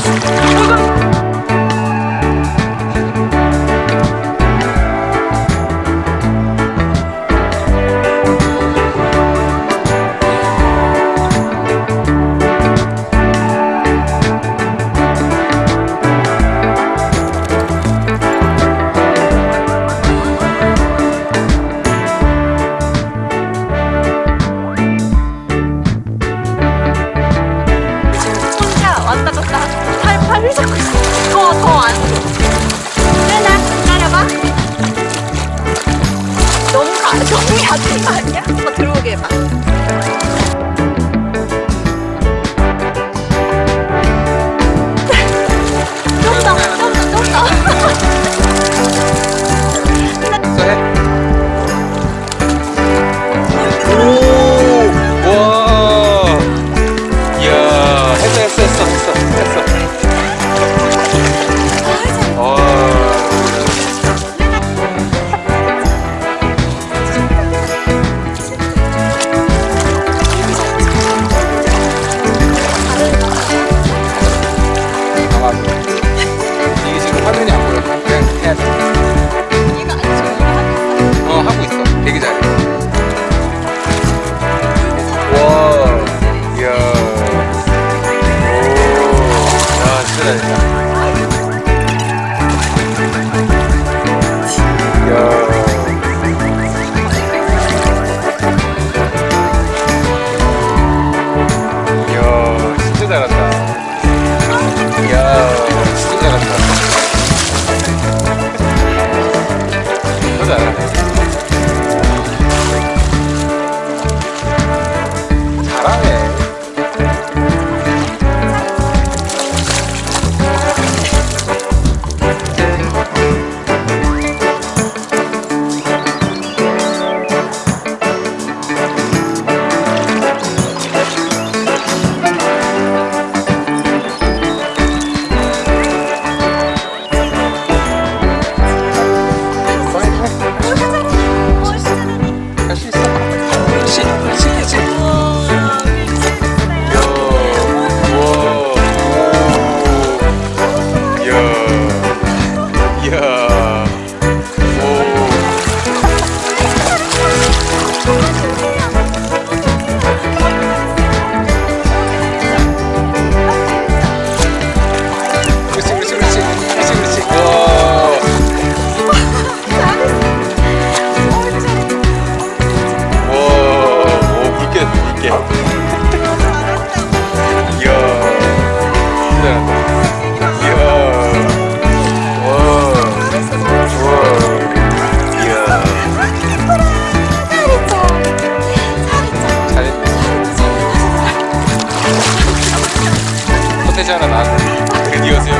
Thank. era nada. Queria dizer.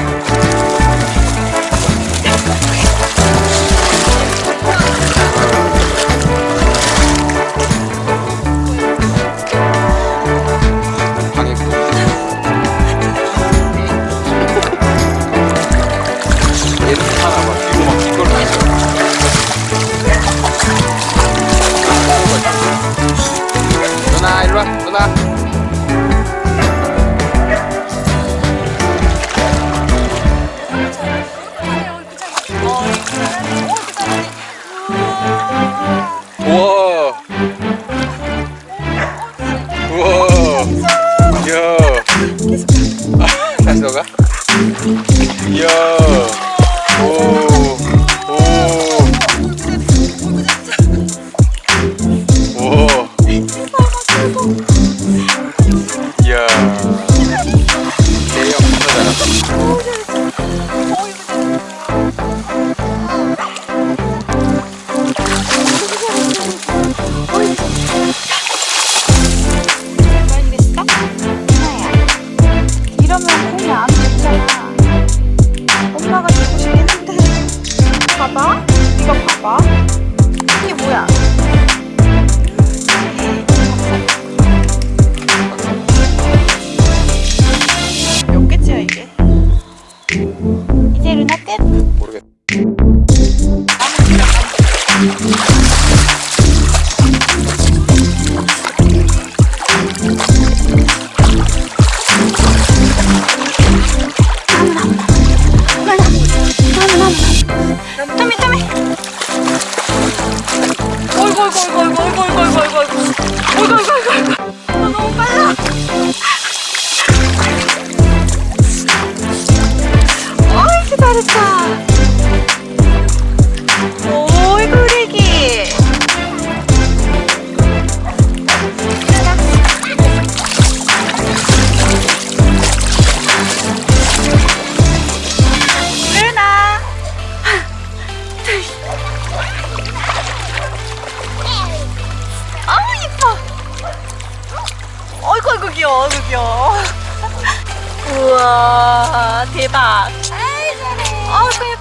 봐봐. 이거 봐봐. 이게 뭐야? 어이구 어이구 어이구 어이구 어이구 어이구 어이구 어이구 어이구 어이구 너 너무 빨라 어이구 잘했다 귀여워 어이구 귀여워 우와 대박. 아이고